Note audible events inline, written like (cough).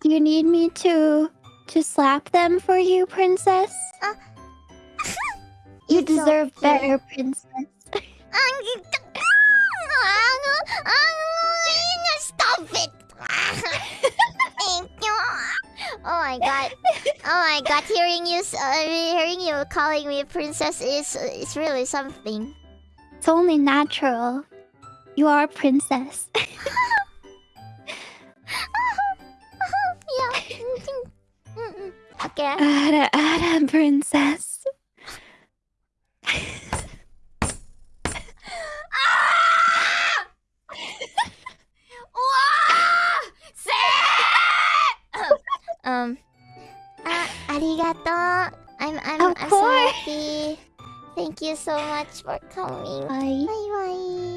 Do you need me to to slap them for you, princess? Uh, you deserve okay. better, princess. Stop it! Thank you. Oh my god. Oh my god, hearing you uh, hearing you calling me princess is is really something. It's only natural. You are a princess. (laughs) Okay. Ada, Ada, princess. (laughs) um. Ah, arigato. I'm I'm Of I'm so course. happy. Thank you so much for coming. Bye. Bye bye.